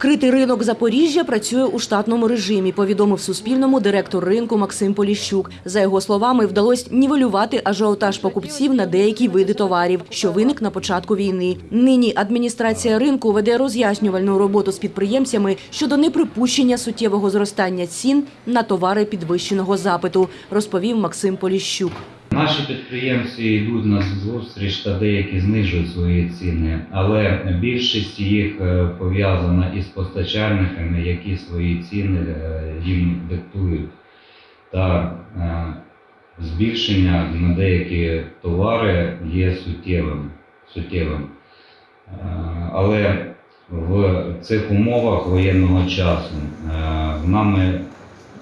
Критий ринок Запоріжжя працює у штатному режимі, повідомив Суспільному директор ринку Максим Поліщук. За його словами, вдалося нівелювати ажіотаж покупців на деякі види товарів, що виник на початку війни. Нині адміністрація ринку веде роз'яснювальну роботу з підприємцями щодо неприпущення суттєвого зростання цін на товари підвищеного запиту, розповів Максим Поліщук. Наші підприємці йдуть на зустріч та деякі знижують свої ціни, але більшість їх е, пов'язана із постачальниками, які свої ціни е, їм диктують. Та е, збільшення на деякі товари є суттєвим. суттєвим. Але в цих умовах воєнного часу нами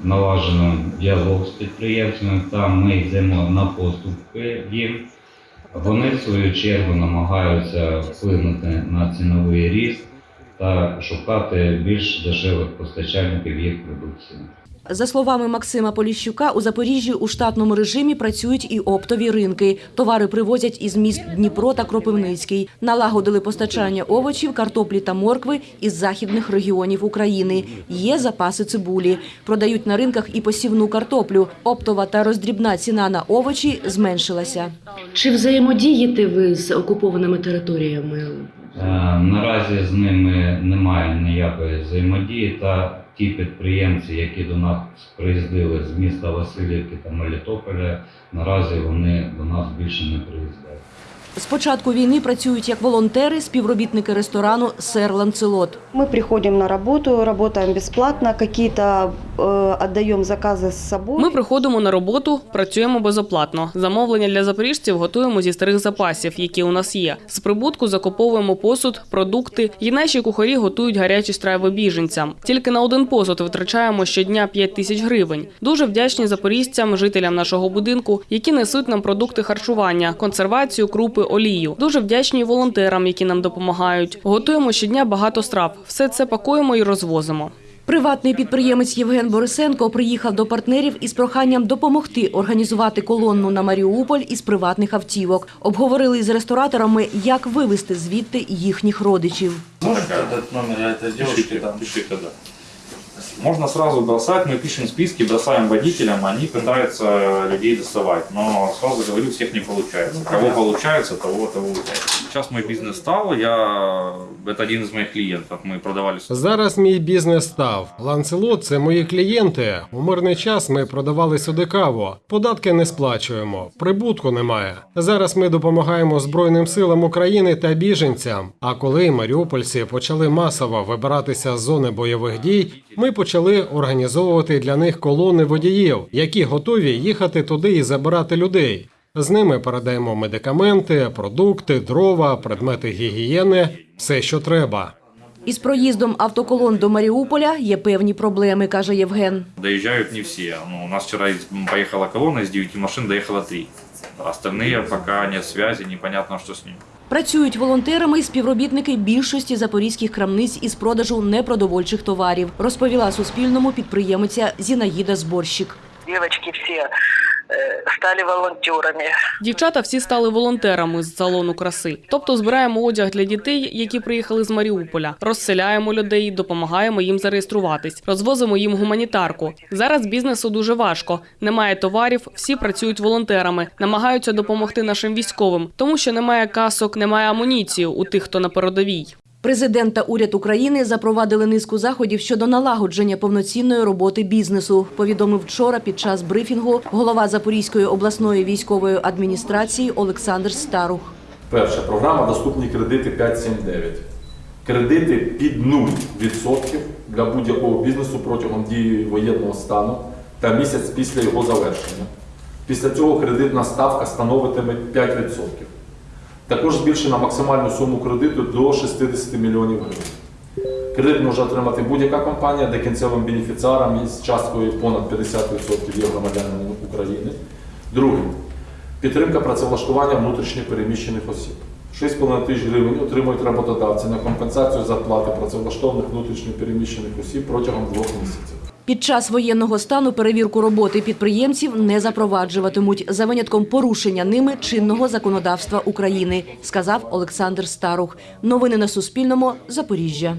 налажено діалог з підприємцями, та ми йдемо на поступки їм. Вони в свою чергу намагаються вплинути на ціновий ріст та шукати більш дешевих постачальників їх продукції. За словами Максима Поліщука, у Запоріжжі у штатному режимі працюють і оптові ринки. Товари привозять із міст Дніпро та Кропивницький. Налагодили постачання овочів, картоплі та моркви із західних регіонів України. Є запаси цибулі. Продають на ринках і посівну картоплю. Оптова та роздрібна ціна на овочі зменшилася. Чи взаємодієте ви з окупованими територіями? Е, Наразі з ними немає ніякої взаємодії, та ті підприємці, які до нас приїздили з міста Васильівки та Мелітополя, наразі вони до нас більше не приїздять. З початку війни працюють як волонтери, співробітники ресторану «Сер Ланцелот». Мы приходим на работу, работаем бесплатно, какие-то э, отдаем заказы с собой. Ми приходимо на роботу, працюємо безоплатно. Замовлення для запоріжців готуємо зі старих запасів, які у нас є. З прибутку закуповуємо посуд, продукти. І наші кухарі готують гарячі страви біженцям. Тільки на один посуд витрачаємо щодня 5 тисяч гривень. Дуже вдячні запоріжцям, жителям нашого будинку, які несуть нам продукти харчування, консервацію, крупи, олію. Дуже вдячні волонтерам, які нам допомагають. Готуємо щодня багато страв. Все це пакуємо і розвозимо. Приватний підприємець Євген Борисенко приїхав до партнерів із проханням допомогти організувати колонну на Маріуполь із приватних автівок. Обговорили з рестораторами, як вивезти звідти їхніх родичів. Можете дати номер этой девушки? там? Можно сразу бросать, мы пишем списки, бросаем водителям, они пытаются людей доставать. Но сразу говорю, всех не получается. Кого получается, того, того удается. Сейчас мой бизнес стал, я... это один из моих клиентов, мы продавали Зараз мій бізнес став. Ланцелот це мої клієнти. У мирний час ми продавали сюди каву. Податки не сплачуємо, прибутку немає. Зараз ми допомагаємо Збройним силам України та біженцям. А коли маріупольці почали масово вибиратися з зони бойових дій, ми почали організовувати для них колони водіїв, які готові їхати туди і забирати людей. З ними передаємо медикаменти, продукти, дрова, предмети гігієни, все, що треба. Із проїздом автоколон до Маріуполя є певні проблеми, каже Євген. Доезжают не все. Ну, у нас вчера из- поехала колонна из 9 машин, доехало 3. Остальные пока нет связи, непонятно, что с ними. Працюють волонтерами і співробітники більшості запорізьких крамниць із продажу непродовольчих товарів, розповіла Суспільному підприємиця Зінаїда Зборщик. Дівчатки все э, стали волонтерами. Дівчата всі стали волонтерами з салону краси. Тобто збираємо одяг для дітей, які приїхали з Маріуполя, розселяємо людей, допомагаємо їм зареєструватись, розвозимо їм гуманітарку. Зараз бізнесу дуже важко. Немає товарів, всі працюють волонтерами, намагаються допомогти нашим військовим, тому що немає касок, немає амуніції у тих, хто на передовій. Президент та уряд України запровадили низку заходів щодо налагодження повноцінної роботи бізнесу. Повідомив вчора під час брифінгу голова Запорізької обласної військової адміністрації Олександр Старух. Перша програма доступні кредити 579. Кредити під 0% для будь-якого бізнесу протягом дії воєнного стану та місяць після його завершення. Після цього кредитна ставка становитиме 5%. Також збільшена максимальну суму кредиту до 60 мільйонів гривень. Кредит може отримати будь-яка компанія, де кінцевим бенефіціаром із часткою понад 50% є громадянами України. Друге. Підтримка працевлаштування внутрішньо переміщених осіб. 6,5 тисяч гривень отримують роботодавці на компенсацію зарплати працевлаштованих внутрішньо переміщених осіб протягом двох місяців. Під час воєнного стану перевірку роботи підприємців не запроваджуватимуть за винятком порушення ними чинного законодавства України, сказав Олександр Старух. Новини на Суспільному. Запоріжжя.